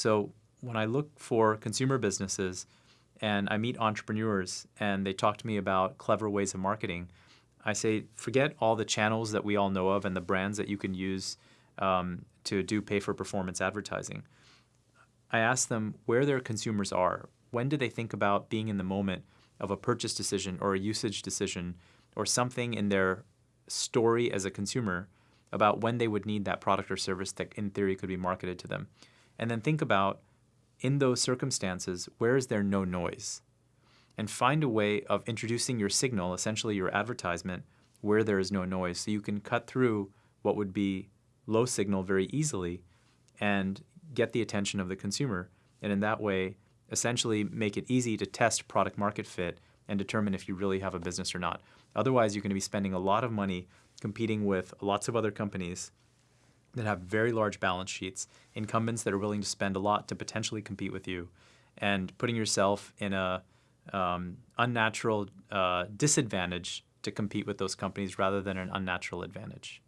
So when I look for consumer businesses and I meet entrepreneurs and they talk to me about clever ways of marketing, I say, forget all the channels that we all know of and the brands that you can use um, to do pay for performance advertising. I ask them where their consumers are. When do they think about being in the moment of a purchase decision or a usage decision or something in their story as a consumer about when they would need that product or service that in theory could be marketed to them. And then think about in those circumstances, where is there no noise? And find a way of introducing your signal, essentially your advertisement, where there is no noise. So you can cut through what would be low signal very easily and get the attention of the consumer. And in that way, essentially make it easy to test product market fit and determine if you really have a business or not. Otherwise, you're going to be spending a lot of money competing with lots of other companies that have very large balance sheets, incumbents that are willing to spend a lot to potentially compete with you, and putting yourself in a um, unnatural uh, disadvantage to compete with those companies rather than an unnatural advantage.